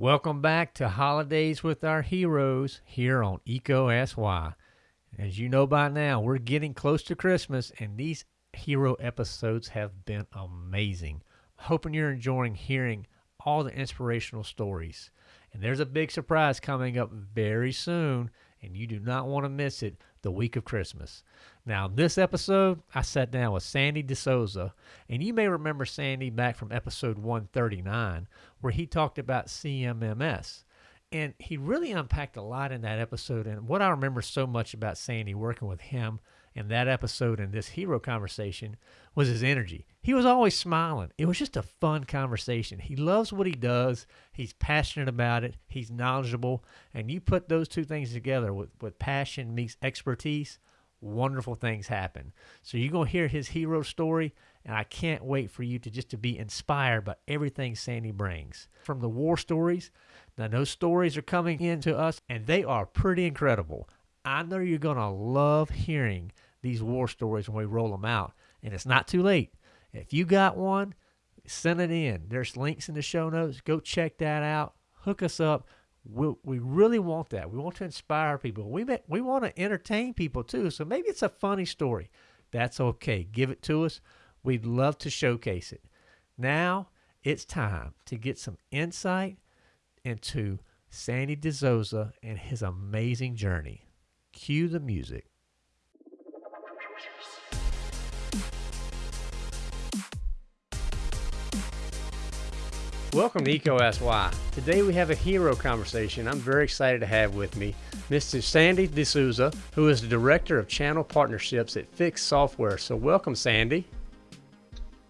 Welcome back to Holidays with Our Heroes here on EECO Ask Why. As you know by now, we're getting close to Christmas, and these hero episodes have been amazing. Hoping you're enjoying hearing all the inspirational stories. And there's a big surprise coming up very soon, and you do not want to miss it the week of Christmas. Now, in this episode, I sat down with Sandy DeSouza, and you may remember Sandy back from episode 139, where he talked about CMMS. And he really unpacked a lot in that episode. And what I remember so much about Sandy working with him in that episode and this hero conversation was his energy. He was always smiling. It was just a fun conversation. He loves what he does. He's passionate about it. He's knowledgeable. And you put those two things together with, with passion meets expertise, wonderful things happen. So you're going to hear his hero story and I can't wait for you to just to be inspired by everything Sandy brings. From the war stories, now those stories are coming in to us and they are pretty incredible. I know you're going to love hearing these war stories when we roll them out. And it's not too late. If you got one, send it in. There's links in the show notes. Go check that out. Hook us up. We, we really want that. We want to inspire people. We, we want to entertain people too. So maybe it's a funny story. That's okay. Give it to us. We'd love to showcase it. Now it's time to get some insight into Sandy DeSouza and his amazing journey. Cue the music. Welcome to Eco SY. Today we have a hero conversation I'm very excited to have with me Mr. Sandy DeSouza, who is the Director of Channel Partnerships at Fiix Software. So welcome, Sandy.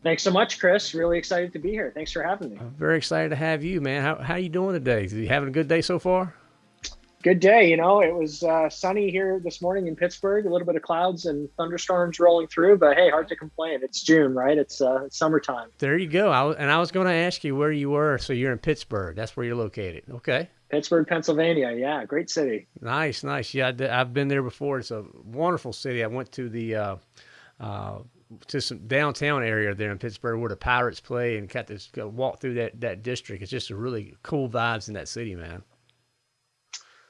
Thanks so much, Chris. Really excited to be here. Thanks for having me. I'm very excited to have you, man. How how you doing today? You having a good day so far? Good day. You know, it was uh, sunny here this morning in Pittsburgh. A little bit of clouds and thunderstorms rolling through, but hey, hard to complain. It's June, right? It's, uh, it's summertime. There you go. I, was, and I was going to ask you where you were. So you're in Pittsburgh. That's where you're located. Okay. Pittsburgh, Pennsylvania. Yeah, great city. Nice, nice. Yeah, I've been there before. It's a wonderful city. I went to the uh, uh, to some downtown area there in Pittsburgh where the Pirates play and got to walk through that that district. It's just a really cool vibes in that city, man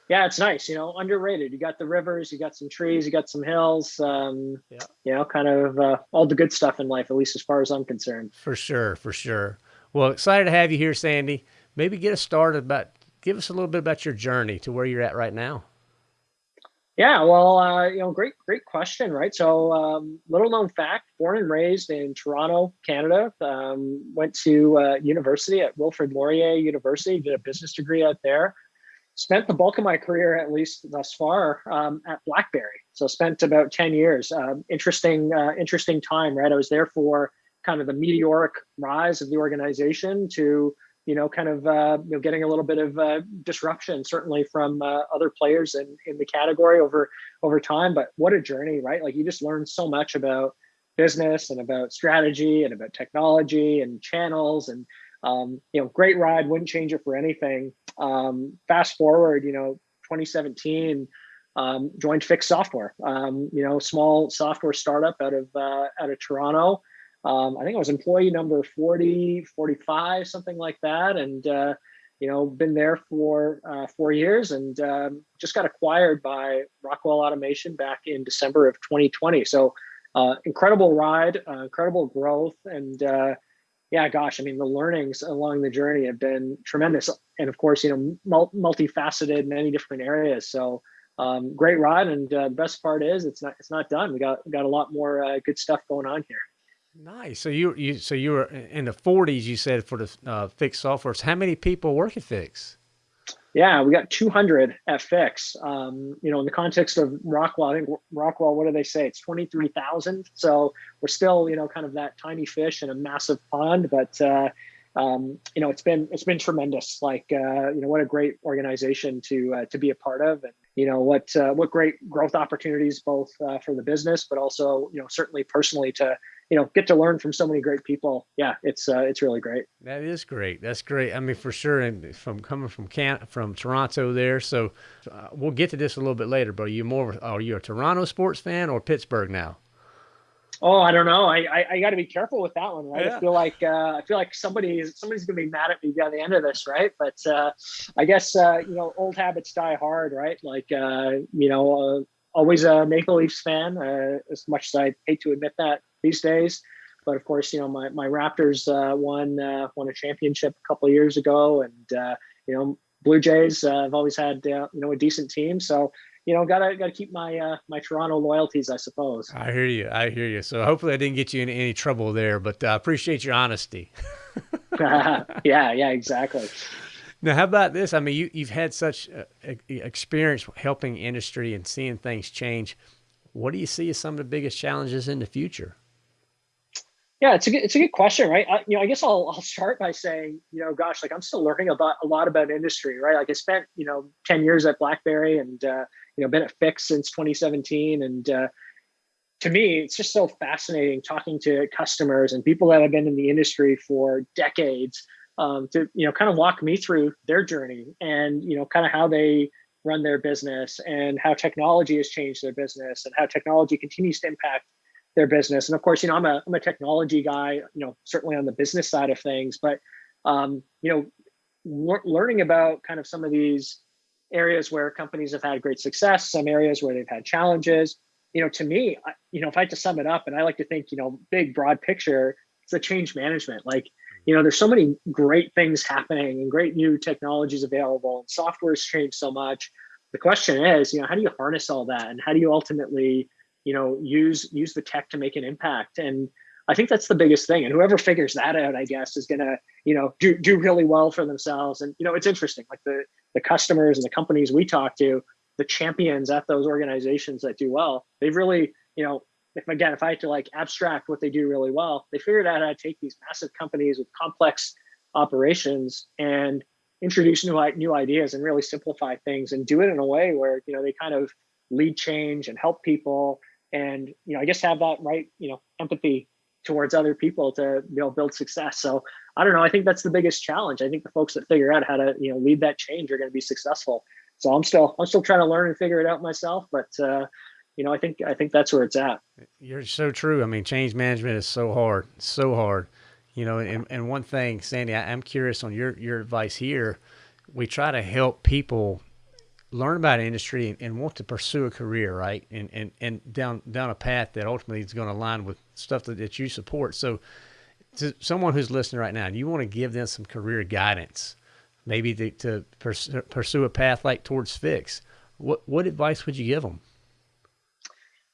yeah, it's nice. You know, underrated. You got the rivers, you got some trees, you got some hills. Um, yeah. You know, kind of uh, all the good stuff in life, at least as far as I'm concerned. For sure, for sure. Well, excited to have you here, Sandy. Maybe get us started about. Give us a little bit about your journey to where you're at right now. Yeah, well, uh, you know, great, great question, right? So, um, little known fact: born and raised in Toronto, Canada. Um, went to uh, university at Wilfrid Laurier University. Did a business degree out there spent the bulk of my career, at least thus far, um, at BlackBerry. So spent about ten years. Um, interesting, uh, interesting time, right? I was there for kind of the meteoric rise of the organization to you know kind of uh, you know getting a little bit of uh, disruption certainly from uh, other players in, in the category over over time but what a journey right like you just learn so much about business and about strategy and about technology and channels and um, you know great ride wouldn't change it for anything um, fast forward, you know, 2017, um, joined Fiix Software. Um, you know, small software startup out of uh, out of Toronto. Um, I think I was employee number 40, 45, something like that, and uh, you know, been there for uh, four years, and um, just got acquired by Rockwell Automation back in December of 2020. So, uh, incredible ride, uh, incredible growth, and uh, yeah, gosh, I mean, the learnings along the journey have been tremendous, and of course, you know, multifaceted, many different areas. So, um, great ride, and uh, the best part is it's not it's not done. We got got a lot more uh, good stuff going on here. Nice. So you you so you were in the 40s. You said for the uh, Fiix software. How many people work at Fiix? Yeah, we got 200 FX. Um, you know, in the context of Rockwell, I think Rockwell, what do they say? It's 23,000. So we're still, you know, kind of that tiny fish in a massive pond. But uh, um, you know, it's been it's been tremendous. Like, uh, you know, what a great organization to uh, to be a part of, and you know, what uh, what great growth opportunities both uh, for the business, but also, you know, certainly personally to you know get to learn from so many great people. Yeah it's uh, it's really great. That is great. That's great. I mean for sure. And from coming from can from toronto there. So uh, we'll get to this a little bit later but are you more are you a toronto sports fan or pittsburgh now Oh, I don't know. I I, I got to be careful with that one, right? Yeah. I feel like uh, I feel like somebody somebody's gonna be mad at me by the end of this, right? But uh, I guess uh, you know old habits die hard, right? Like uh, you know, uh, always a Maple Leafs fan, uh, as much as I hate to admit that these days. But of course, you know my my Raptors won won a championship a couple years ago, and you know Blue Jays have always had you know a decent team, so you know, gotta gotta keep my uh, my Toronto loyalties, I suppose. I hear you. I hear you. So hopefully, I didn't get you in any trouble there, but I uh, appreciate your honesty. yeah, yeah, exactly. Now, how about this? I mean, you you've had such uh, experience helping industry and seeing things change. What do you see as some of the biggest challenges in the future? Yeah, it's a good, it's a good question, right? I, you know, I guess I'll I'll start by saying, you know, gosh, like I'm still learning about a lot about industry, right? Like I spent, you know, ten years at BlackBerry and uh, you know been at Fiix since 2017, and uh, to me, it's just so fascinating talking to customers and people that have been in the industry for decades um, to you know kind of walk me through their journey and you know kind of how they run their business and how technology has changed their business and how technology continues to impact their business. And of course, you know, I'm a I'm a technology guy, you know, certainly on the business side of things, but um, you know, learning about kind of some of these areas where companies have had great success, some areas where they've had challenges. You know, to me, I, you know, if I had to sum it up, and I like to think, you know, big broad picture, it's the change management. Like, you know, there's so many great things happening and great new technologies available, and software has changed so much. The question is, you know, how do you harness all that, and how do you ultimately you know use use the tech to make an impact and i think that's the biggest thing and whoever figures that out i guess is going to you know do do really well for themselves. And you know it's interesting like the the customers and the companies we talk to the champions at those organizations that do well they've really you know if again if i had to like abstract what they do really well they figured out how to take these massive companies with complex operations and introduce new new ideas and really simplify things and do it in a way where you know they kind of lead change and help people and you know i guess have that right you know empathy towards other people to you know build success. So i don't know i think that's the biggest challenge. I think the folks that figure out how to you know lead that change are going to be successful. So i'm still i'm still trying to learn and figure it out myself but uh you know i think i think that's where it's at. You're so true. I mean change management is so hard so hard. You know and, and one thing sandy I, i'm curious on your your advice here. We try to help people learn about industry and, and, want to pursue a career, right? And, and, and down, down a path that ultimately is going to align with stuff that, that you support. So to someone who's listening right now, you want to give them some career guidance, maybe to, to pursue, pursue a path like towards Fiix. What, what advice would you give them?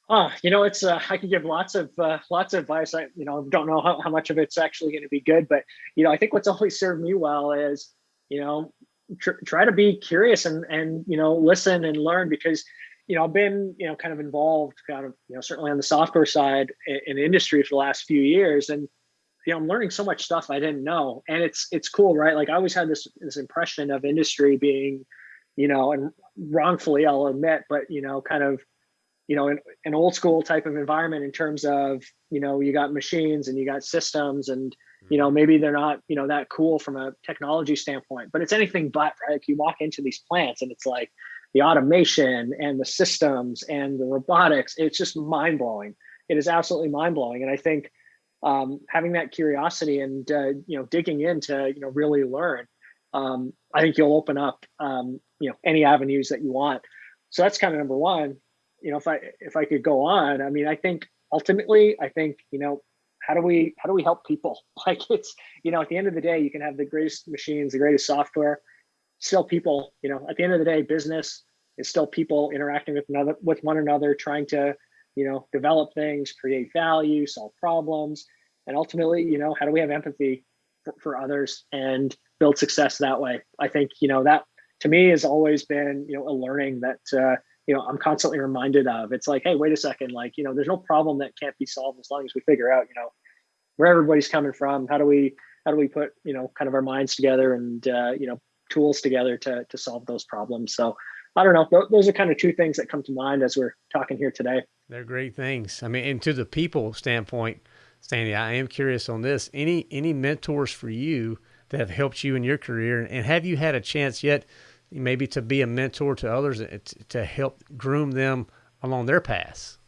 Uh, you know, it's uh, I could give lots of uh, lots of advice. I you know don't know how, how much of it's actually going to be good, but you know I think what's always served me well is you know tr- try to be curious and and you know listen and learn because you know I've been you know kind of involved kind of you know certainly on the software side in, in industry for the last few years and you know I'm learning so much stuff I didn't know and it's it's cool right like I always had this this impression of industry being you know and wrongfully I'll admit but you know kind of you know an, an old school type of environment in terms of you know you got machines and you got systems and you know maybe they're not you know that cool from a technology standpoint but it's anything but right like you walk into these plants and it's like the automation and the systems and the robotics it's just mind-blowing. It is absolutely mind-blowing. And i think um, having that curiosity and uh, you know digging into you know really learn um, i think you'll open up um, you know any avenues that you want. So that's kind of number one. You know if i if i could go on i mean i think ultimately i think you know how do we how do we help people? Like it's you know at the end of the day you can have the greatest machines the greatest software still people you know at the end of the day business is still people interacting with another with one another trying to you know develop things create value solve problems and ultimately you know how do we have empathy for, for others and build success that way i think you know that to me has always been you know a learning that uh, you know i'm constantly reminded of it's like hey wait a second like you know there's no problem that can't be solved as long as we figure out you know where everybody's coming from how do we how do we put you know kind of our minds together and uh, you know tools together to to solve those problems. So i don't know. Those are kind of two things that come to mind as we're talking here today. They're great things. I mean and to the people standpoint Sandy, i am curious on this. Any any mentors for you that have helped you in your career? And have you had a chance yet maybe to be a mentor to others eh, to help groom them along their paths?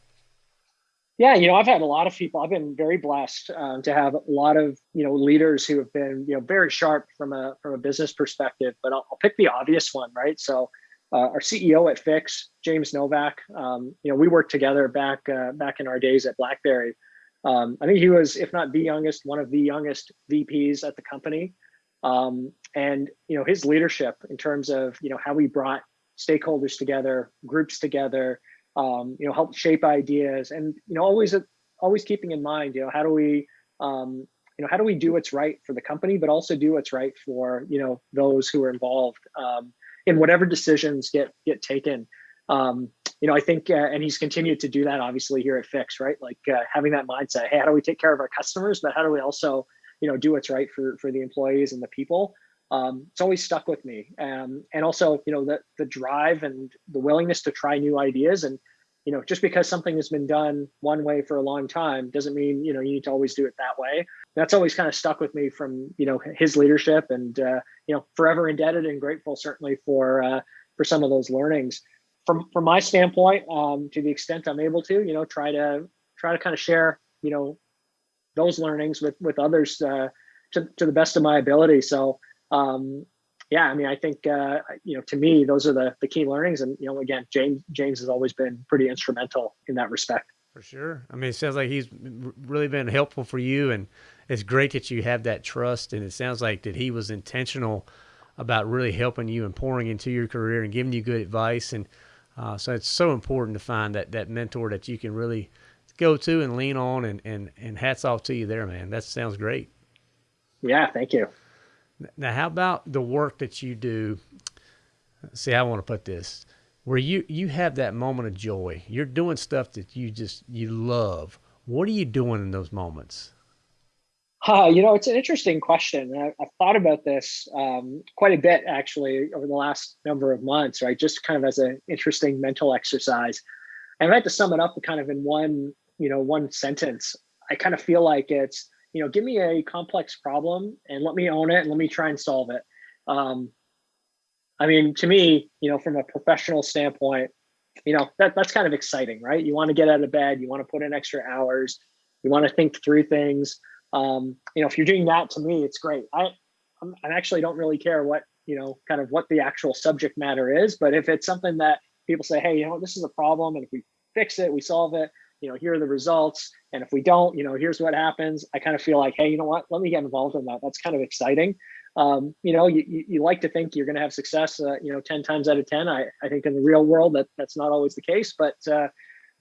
Yeah, you know, I've had a lot of people. I've been very blessed um, to have a lot of you know leaders who have been you know very sharp from a from a business perspective. But I'll, I'll pick the obvious one, right? So, uh, our CEO at Fiix, James Novak. Um, you know, we worked together back uh, back in our days at BlackBerry. Um, I think he was, if not the youngest, one of the youngest VPs at the company. Um, and you know, his leadership in terms of you know how we brought stakeholders together, groups together um, you know, help shape ideas, and you know, always always keeping in mind, you know, how do we, um, you know, how do we do what's right for the company, but also do what's right for you know those who are involved um, in whatever decisions get get taken. Um, you know, I think, uh, and he's continued to do that obviously here at Fiix, right? Like uh, having that mindset, hey, how do we take care of our customers, but how do we also, you know, do what's right for for the employees and the people? Um, it's always stuck with me. Um, and also, you know, the the drive and the willingness to try new ideas. And you know, just because something has been done one way for a long time doesn't mean you know you need to always do it that way. That's always kind of stuck with me from you know his leadership, and uh, you know, forever indebted and grateful certainly for uh, for some of those learnings. From from my standpoint, um, to the extent I'm able to, you know, try to try to kind of share you know those learnings with with others uh, to to the best of my ability. So um, yeah, I mean, I think uh, you know, to me, those are the the key learnings, and you know, again, James James has always been pretty instrumental in that respect. For sure. I mean, it sounds like he's really been helpful for you, and it's great that you have that trust. And it sounds like that he was intentional about really helping you and pouring into your career and giving you good advice. And uh, so it's so important to find that that mentor that you can really go to and lean on. And and and hats off to you there, man. That sounds great. Yeah, thank you. Now, how about the work that you do? See, I want to put this where you you have that moment of joy. You're doing stuff that you just you love. What are you doing in those moments? Uh, you know, it's an interesting question. I, have thought about this um, quite a bit actually over the last number of months, right? Just kind of as an interesting mental exercise. And I had to sum it up kind of in one, you know, one sentence, I kind of feel like it's you know, give me a complex problem and let me own it and let me try and solve it. Um, I mean, to me, you know, from a professional standpoint, you know, that that's kind of exciting, right? You want to get out of bed, you want to put in extra hours, you want to think through things. Um, you know, if you're doing that to me, it's great. I I'm, I actually don't really care what you know, kind of what the actual subject matter is, but if it's something that people say, hey, you know, this is a problem, and if we fix it, we solve it, you know, here are the results. And if we don't, you know, here's what happens. I kind of feel like, hey, you know what? Let me get involved in that. That's kind of exciting. Um, you know, you, you, like to think you're going to have success, uh, you know, 10 times out of 10. I, I think in the real world that that's not always the case, but uh,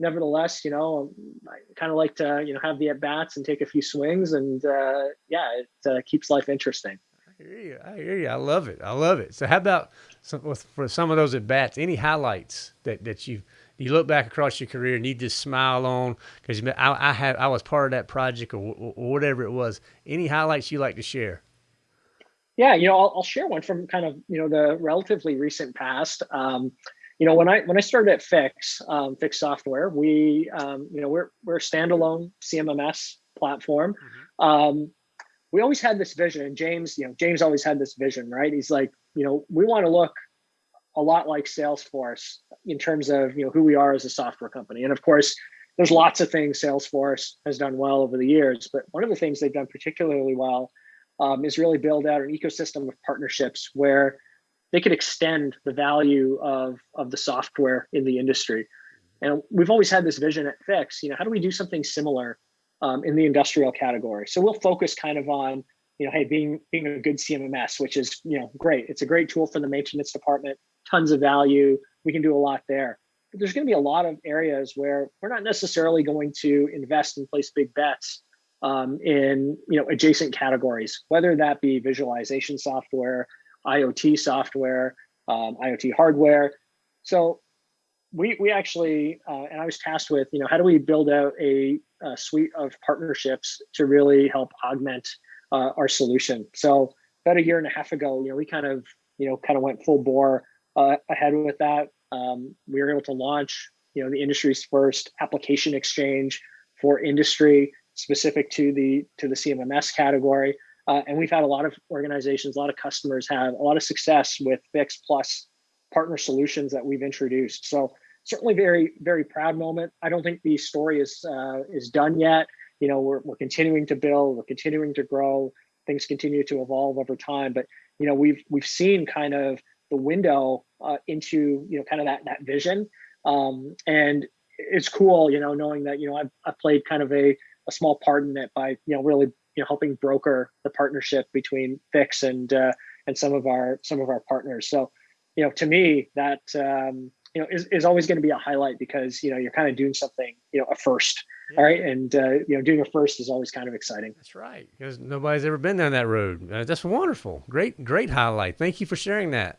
nevertheless, you know, I kind of like to, you know, have the at bats and take a few swings and uh, yeah, it uh, keeps life interesting. I hear you. I hear you. I love it. I love it. So how about some, for some of those at bats, any highlights that, that you've, you look back across your career and you just smile on because I, I had I was part of that project or, or, whatever it was. Any highlights you like to share? Yeah, you know, I'll, I'll, share one from kind of you know the relatively recent past. Um, you know, when I when I started at Fiix um, Fiix Software, we um, you know we're we're a standalone CMMS platform. Mm-hmm. Um, we always had this vision, and James, you know, James always had this vision, right? He's like, you know, we want to look a lot like Salesforce in terms of you know who we are as a software company. And of course, there's lots of things Salesforce has done well over the years, but one of the things they've done particularly well um, is really build out an ecosystem of partnerships where they could extend the value of of the software in the industry. And we've always had this vision at Fiix. You know, how do we do something similar um, in the industrial category? So we'll focus kind of on you know, hey, being being a good CMMS, which is you know great. It's a great tool for the maintenance department tons of value. We can do a lot there. But there's going to be a lot of areas where we're not necessarily going to invest and place big bets um, in you know adjacent categories, whether that be visualization software, IoT software, um, IoT hardware. So we we actually uh, and I was tasked with you know how do we build out a, a suite of partnerships to really help augment uh, our solution. So about a year and a half ago, you know, we kind of you know kind of went full bore uh, ahead with that. Um, we were able to launch, you know, the industry's first application exchange for industry specific to the to the CMMS category. Uh, and we've had a lot of organizations, a lot of customers have a lot of success with Fiix Plus partner solutions that we've introduced. So certainly very very proud moment. I don't think the story is uh, is done yet. You know, we're we're continuing to build, we're continuing to grow. Things continue to evolve over time, but you know, we've we've seen kind of the window uh, into you know kind of that that vision, um, and it's cool, you know, knowing that you know I've, I've played kind of a a small part in it by you know really you know helping broker the partnership between Fiix and uh, and some of our some of our partners. So you know, to me, that um, you know is, is always going to be a highlight because you know you're kind of doing something you know a first yeah. all right and uh, you know doing a first is always kind of exciting that's right because nobody's ever been down that road uh, that's wonderful great great highlight thank you for sharing that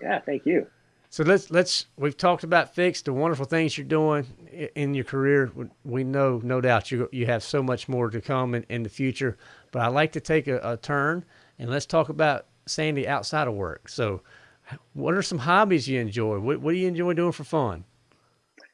yeah thank you so let's let's we've talked about Fiix the wonderful things you're doing in your career we know no doubt you you have so much more to come in, in the future but i'd like to take a, a turn and let's talk about sandy outside of work so what are some hobbies you enjoy? What, what do you enjoy doing for fun?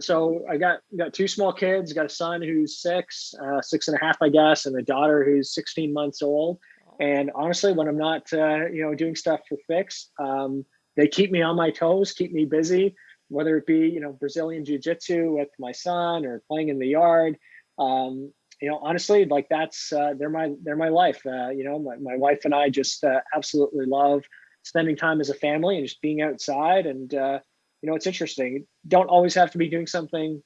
So I got got two small kids. Got a son who's six, uh, six and a half, I guess, and a daughter who's 16 months old. And honestly, when I'm not, uh, you know, doing stuff for Fiix, um, they keep me on my toes, keep me busy. Whether it be, you know, Brazilian jiu-jitsu with my son or playing in the yard, um, you know, honestly, like that's uh, they're my they're my life. Uh, you know, my, my wife and I just uh, absolutely love spending time as a family and just being outside. And uh, you know, it's interesting. don't always have to be doing something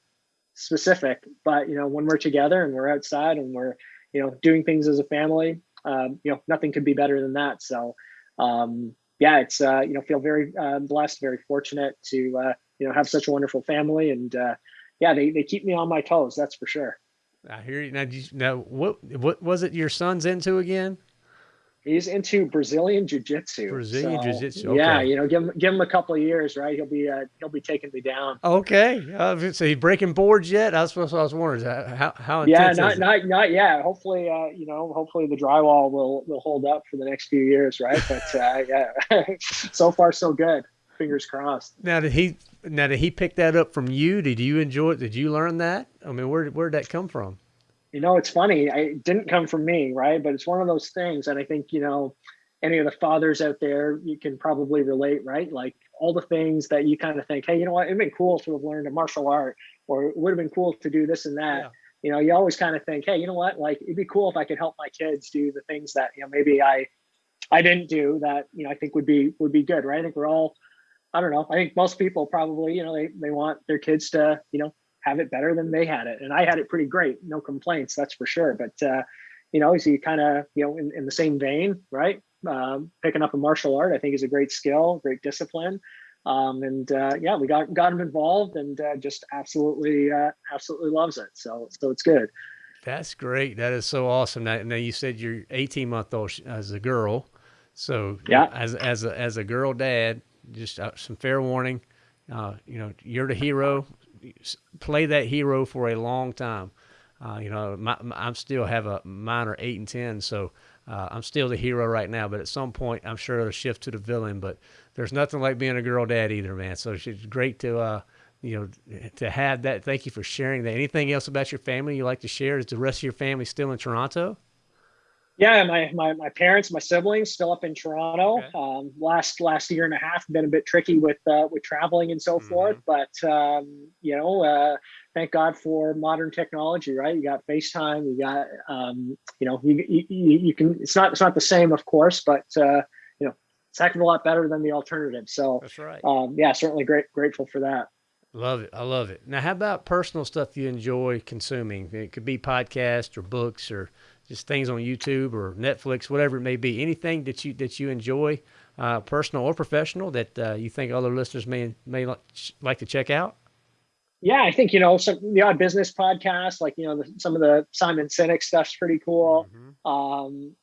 specific, but you know, when we're together and we're outside and we're you know doing things as a family, um, you know, nothing could be better than that. So um, yeah, it's uh, you know, feel very uh, blessed, very fortunate to uh, you know have such a wonderful family, and uh, yeah, they they keep me on my toes. That's for sure. I hear you. Now, you, now what what was it your son's into again? He's into Brazilian jiu-jitsu. Brazilian so, jiu-jitsu. Okay. Yeah, you know, give him give him a couple of years, right? He'll be uh, he'll be taking me down. Okay. Uh, so he's breaking boards yet? That's what I was wondering. How how intense? Yeah, not not not yet. Hopefully, uh, you know, hopefully the drywall will will hold up for the next few years, right? But uh, yeah, so far so good. Fingers crossed. Now did he now did he pick that up from you? Did you enjoy it? Did you learn that? I mean, where where did that come from? You know, it's funny. I, it didn't come from me, right? But it's one of those things. And I think, you know, any of the fathers out there, you can probably relate, right? Like all the things that you kind of think, hey, you know what, it'd been cool to have learned a martial art, or it would have been cool to do this and that. Yeah. You know, you always kind of think, hey, you know what, like it'd be cool if I could help my kids do the things that, you know, maybe I I didn't do that, you know, I think would be would be good, right? I think we're all I don't know. I think most people probably, you know, they, they want their kids to, you know, have it better than they had it. And I had it pretty great, no complaints, that's for sure. But, uh, you know, is he kind of, you know, in, in the same vein, right? Um, picking up a martial art, I think is a great skill, great discipline. Um, and uh, yeah, we got got him involved, and uh, just absolutely, uh, absolutely loves it. So, so it's good. That's great. That is so awesome. Now, now you said you're 18 month old as a girl, so yeah, as as a as a girl dad, just uh, some fair warning. Uh, you know, you're the hero play that hero for a long time. Uh, you know, my, my, I'm still have a minor eight and ten, so uh, I'm still the hero right now. But at some point, I'm sure it'll shift to the villain. But there's nothing like being a girl dad either, man. So it's great to uh, you know to have that. Thank you for sharing that. Anything else about your family you like to share? Is the rest of your family still in Toronto? Yeah, my, my my parents, my siblings, still up in Toronto. Okay. Um, last last year and a half been a bit tricky with uh, with traveling and so mm-hmm. forth, but um, you know, uh, thank God for modern technology, right? You got FaceTime, you got um, you know, you, you you can. It's not it's not the same, of course, but uh, you know, it's a heck of a lot better than the alternative. So that's right. Um, yeah, certainly great grateful for that. Love it. I love it. Now, how about personal stuff you enjoy consuming? It could be podcasts or books or just things on YouTube or Netflix, whatever it may be. Anything that you that you enjoy, uh, personal or professional, that uh, you think other listeners may may like to check out. Yeah, I think you know some the odd business podcast, like you know the, some of the Simon Sinek stuff's pretty cool. Mm-hmm. Um,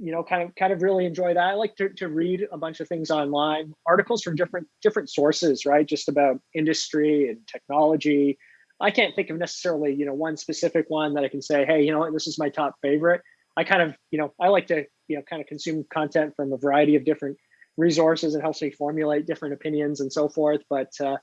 you know, kind of kind of really enjoy that. I like to, to read a bunch of things online, articles from different different sources, right? Just about industry and technology, I can't think of necessarily, you know, one specific one that I can say, hey, you know, this is my top favorite. I kind of, you know, I like to, you know, kind of consume content from a variety of different resources. It helps me formulate different opinions and so forth. But, uh,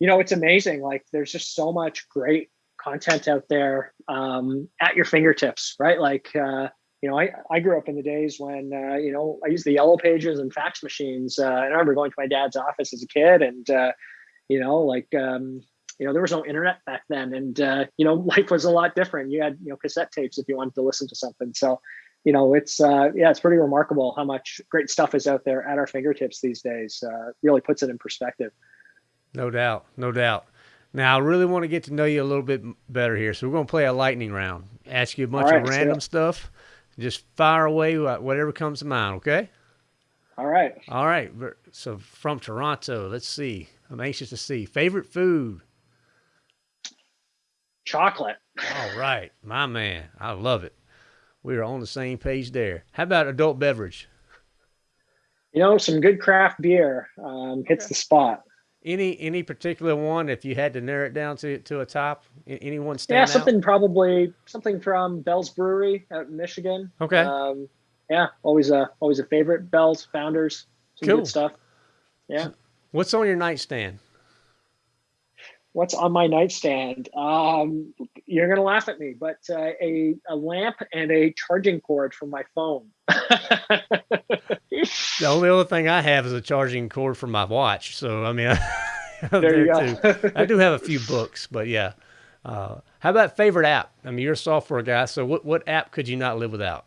you know, it's amazing. Like there's just so much great content out there um, at your fingertips, right? Like, uh, you know, I, I grew up in the days when, uh, you know, I used the yellow pages and fax machines. Uh, I remember going to my dad's office as a kid and, uh, you know, like um, you know, there was no internet back then, and uh, you know, life was a lot different. You had you know cassette tapes if you wanted to listen to something. So, you know, it's uh, yeah, it's pretty remarkable how much great stuff is out there at our fingertips these days. Uh, really puts it in perspective. No doubt, no doubt. Now, I really want to get to know you a little bit better here, so we're going to play a lightning round. Ask you a bunch right, of random stuff. Just fire away whatever comes to mind. Okay. All right. All right. So from Toronto, let's see. I'm anxious to see favorite food chocolate. All right, my man. I love it. We are on the same page there. How about adult beverage? You know, some good craft beer um, hits okay. the spot. Any any particular one? If you had to narrow it down to to a top, anyone stand Yeah, something out? probably something from Bell's Brewery out in Michigan. Okay. Um, yeah, always a always a favorite. Bell's founders, some cool. good stuff. Yeah. What's on your nightstand? What's on my nightstand? Um, you're gonna laugh at me, but uh, a a lamp and a charging cord for my phone. the only other thing I have is a charging cord for my watch. So I mean, there, there you go. too. I do have a few books, but yeah. Uh, how about favorite app? I mean, you're a software guy, so what what app could you not live without?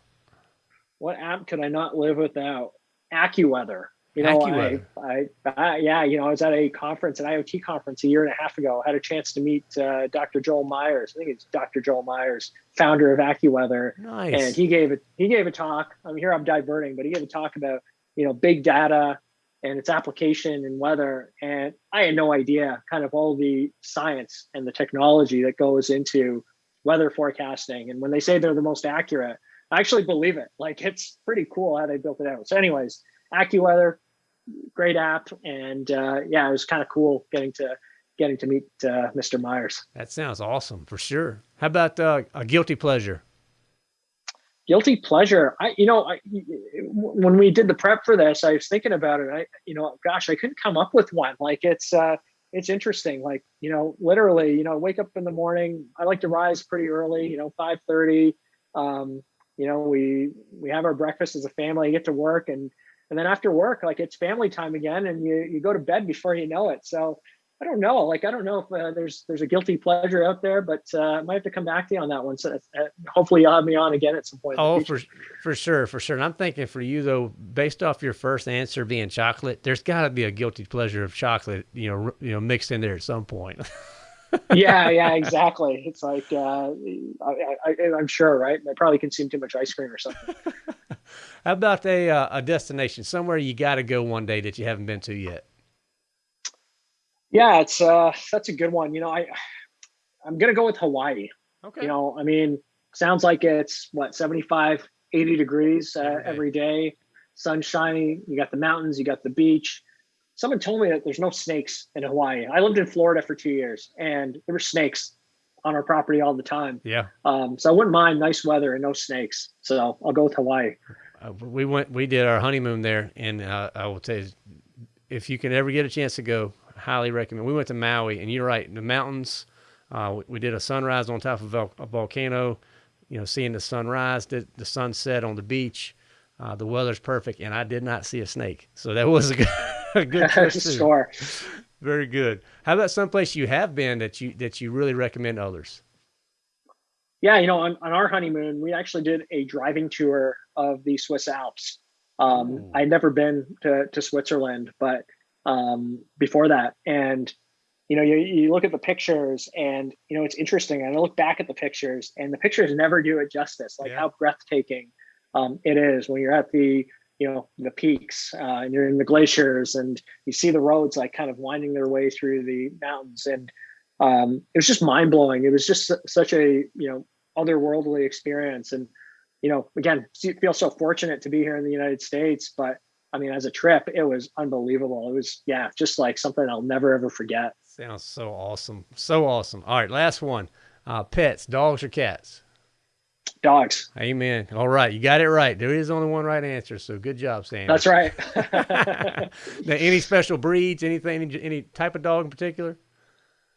What app could I not live without? AccuWeather. You know, I, I, I, yeah, you know, I was at a conference, an IoT conference a year and a half ago. I had a chance to meet uh, Dr. Joel Myers. I think it's Dr. Joel Myers, founder of AccuWeather. Nice. And he gave it. He gave a talk. I mean, here I'm diverting, but he gave a talk about you know big data and its application in weather. And I had no idea kind of all the science and the technology that goes into weather forecasting. And when they say they're the most accurate, I actually believe it. Like it's pretty cool how they built it out. So, anyways, AccuWeather great app, and uh, yeah, it was kind of cool getting to getting to meet uh, Mr. Myers. That sounds awesome for sure. How about uh, a guilty pleasure? Guilty pleasure. I, you know, I, when we did the prep for this, I was thinking about it. I, you know, gosh, I couldn't come up with one. Like it's, uh, it's interesting. Like, you know, literally, you know, wake up in the morning. I like to rise pretty early. You know, five thirty. Um, you know, we we have our breakfast as a family. I Get to work, and and then after work like it's family time again and you you go to bed before you know it. So i don't know like i don't know if uh, there's there's a guilty pleasure out there but uh, i might have to come back to you on that one. So uh, hopefully you'll have me on again at some point oh for for sure for sure. And i'm thinking for you though based off your first answer being chocolate there's got to be a guilty pleasure of chocolate you know you know mixed in there at some point yeah, yeah, exactly. It's like uh, I, am sure, right? I probably consume too much ice cream or something. How about a uh, a destination somewhere you got to go one day that you haven't been to yet? Yeah, it's uh, that's a good one. You know, I I'm gonna go with Hawaii. Okay. You know, I mean, sounds like it's what 75, 80 degrees uh, every day, sun shining. You got the mountains, you got the beach someone told me that there's no snakes in Hawaii. I lived in Florida for two years, and there were snakes on our property all the time. Yeah. Um, so I wouldn't mind nice weather and no snakes. So I'll go with Hawaii. Uh, we went, we did our honeymoon there, and uh, I will tell you, if you can ever get a chance to go, highly recommend. We went to Maui, and you're right, the mountains. Uh, we, we, did a sunrise on top of a, volcano. You know, seeing the sunrise, the, the sunset on the beach. Uh, the weather's perfect, and I did not see a snake, so that was a good, good too. sure. Very good. How about someplace you have been that you that you really recommend others? Yeah, you know, on, on our honeymoon, we actually did a driving tour of the Swiss Alps. Um, I'd never been to, to Switzerland, but um, before that, and you know, you, you look at the pictures, and you know, it's interesting. And I look back at the pictures, and the pictures never do it justice. Like yeah. how breathtaking um, it is when you're at the you know the peaks uh, and you're in the glaciers and you see the roads like kind of winding their way through the mountains and um, it was just mind blowing. It was just such a you know otherworldly experience and you know again feel so fortunate to be here in the United States, but I mean as a trip it was unbelievable. It was yeah just like something I'll never ever forget. Sounds so awesome, so awesome. All right, last one. Uh, pets, dogs or cats? Dogs. Amen. All right, you got it right. There is only one right answer, so good job, Sam. That's right. now, any special breeds? Anything? Any, any type of dog in particular?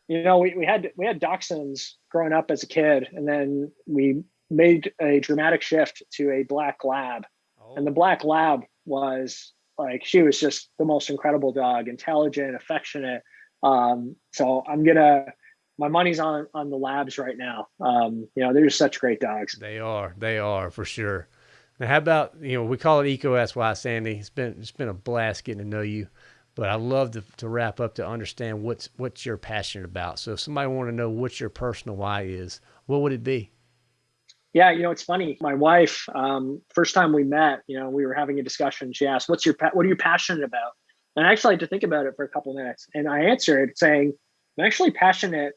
You know, we, we had we had dachshunds growing up as a kid, and then we made a dramatic shift to a black lab, oh. and the black lab was like she was just the most incredible dog, intelligent, affectionate, Um, so I'm gonna my money's on on the labs right now. Um, you know, they're just such great dogs. They are, they are for sure. Now, how about you know we call it EECO Ask Why, Sandy. It's been it's been a blast getting to know you, but I love to, to wrap up to understand what's what you're passionate about. So if somebody want to know what your personal why is, what would it be? Yeah, you know, it's funny. My wife, um, first time we met, you know, we were having a discussion. She asked, "What's your what are you passionate about?" And I actually had to think about it for a couple minutes, and I answered saying, "I'm actually passionate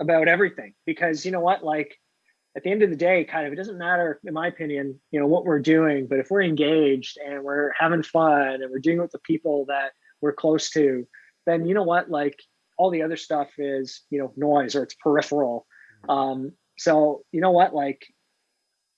about everything because you know what, like." At the end of the day, kind of, it doesn't matter, in my opinion, you know, what we're doing, but if we're engaged and we're having fun and we're doing it with the people that we're close to, then you know what, like all the other stuff is, you know, noise or it's peripheral. Mm-hmm. Um, so you know what, like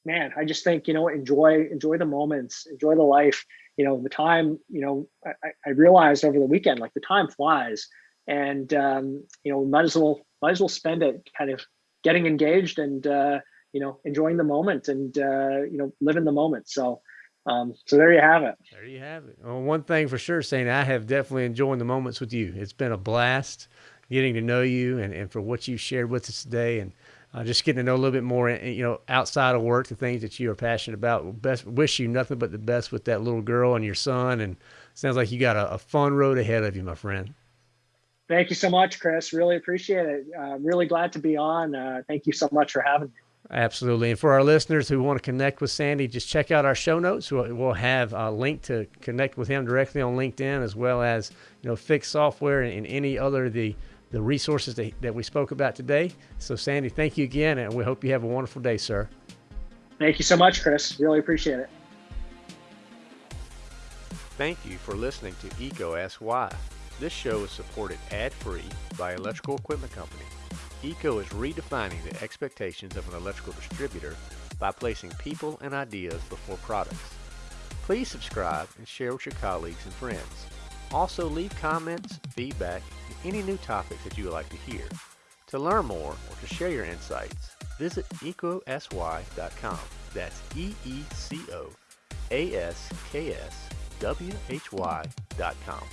man, I just think, you know, enjoy, enjoy the moments, enjoy the life, you know, the time, you know, I, I realized over the weekend, like the time flies and, um, you know, might as well, might as well spend it kind of getting engaged and, uh, you know, enjoying the moment and, uh, you know, living the moment. So, um, so there you have it. There you have it. Well, one thing for sure, saying I have definitely enjoyed the moments with you. It's been a blast getting to know you and, and for what you shared with us today. And, uh, just getting to know a little bit more, eh, you know, outside of work, the things that you are passionate about. Best wish you nothing but the best with that little girl and your son. And sounds like you got a, a fun road ahead of you, my friend. Thank you so much, Chris. Really appreciate it. Uh, really glad to be on. Uh, thank you so much for having me. Absolutely. And for our listeners who want to connect with Sandy, just check out our show notes. We'll, we'll have a link to connect with him directly on LinkedIn, as well as you know, Fiix Software and, and any other the the resources that, that we spoke about today. So, Sandy, thank you again, and we hope you have a wonderful day, sir. Thank you so much, Chris. Really appreciate it. Thank you for listening to EECO Ask Why. This show is supported ad-free by Electrical Equipment Company. EECO is redefining the expectations of an electrical distributor by placing people and ideas before products. Please subscribe and share with your colleagues and friends. Also leave comments, feedback, and any new topics that you would like to hear. To learn more or to share your insights, visit eecoaskwhy.com. That's E-E-C-O-A-S-K-S-W-H-Y.com.